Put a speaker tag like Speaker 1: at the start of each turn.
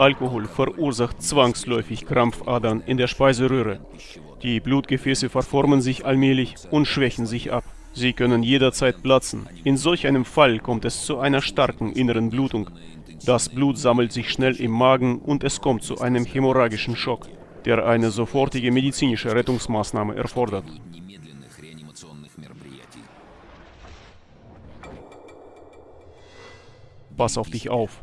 Speaker 1: Alkohol verursacht zwangsläufig Krampfadern in der Speiseröhre. Die Blutgefäße verformen sich allmählich und schwächen sich ab. Sie können jederzeit platzen. In solch einem Fall kommt es zu einer starken inneren Blutung. Das Blut sammelt sich schnell im Magen und es kommt zu einem hämorrhagischen Schock, der eine sofortige medizinische Rettungsmaßnahme erfordert. Pass auf dich auf.